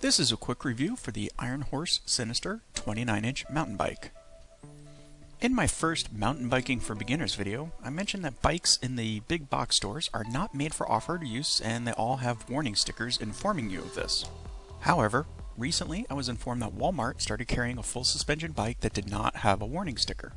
This is a quick review for the Iron Horse Sinister 29-inch mountain bike. In my first mountain biking for beginners video, I mentioned that bikes in the big box stores are not made for off-road use and they all have warning stickers informing you of this. However, recently I was informed that Walmart started carrying a full suspension bike that did not have a warning sticker.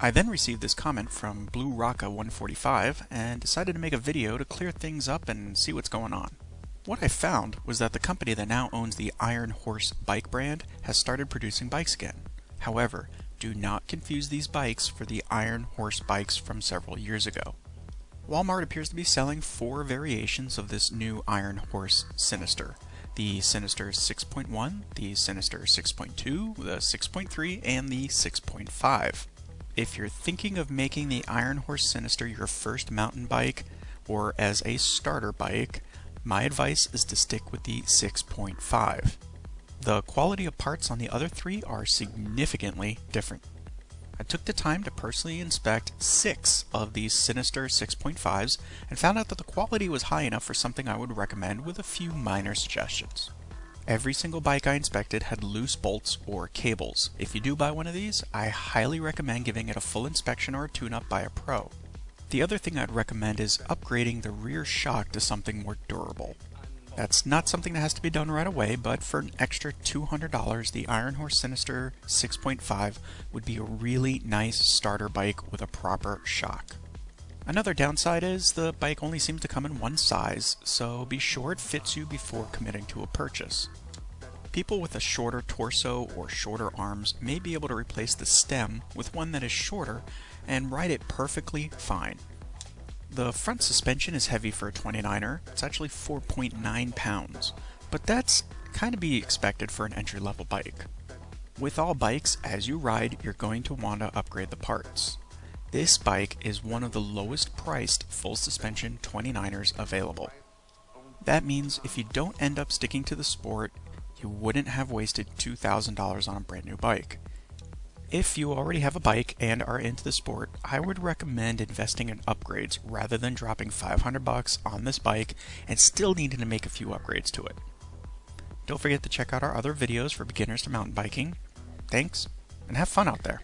I then received this comment from Blue Rocka 145 and decided to make a video to clear things up and see what's going on. What I found was that the company that now owns the Iron Horse bike brand has started producing bikes again. However, do not confuse these bikes for the Iron Horse bikes from several years ago. Walmart appears to be selling four variations of this new Iron Horse Sinister. The Sinister 6.1, the Sinister 6.2, the 6.3, and the 6.5. If you're thinking of making the Iron Horse Sinister your first mountain bike, or as a starter bike, my advice is to stick with the 6.5. The quality of parts on the other three are significantly different. I took the time to personally inspect six of these Sinister 6.5s and found out that the quality was high enough for something I would recommend with a few minor suggestions. Every single bike I inspected had loose bolts or cables. If you do buy one of these, I highly recommend giving it a full inspection or a tune-up by a pro. The other thing I'd recommend is upgrading the rear shock to something more durable. That's not something that has to be done right away, but for an extra $200, the Iron Horse Sinister 6.5 would be a really nice starter bike with a proper shock. Another downside is the bike only seems to come in one size, so be sure it fits you before committing to a purchase. People with a shorter torso or shorter arms may be able to replace the stem with one that is shorter and ride it perfectly fine. The front suspension is heavy for a 29er, it's actually 4.9 pounds, but that's kind of be expected for an entry level bike. With all bikes, as you ride, you're going to want to upgrade the parts. This bike is one of the lowest priced full suspension 29ers available. That means if you don't end up sticking to the sport, you wouldn't have wasted $2,000 on a brand new bike. If you already have a bike and are into the sport, I would recommend investing in upgrades rather than dropping 500 bucks on this bike and still needing to make a few upgrades to it. Don't forget to check out our other videos for beginners to mountain biking. Thanks, and have fun out there.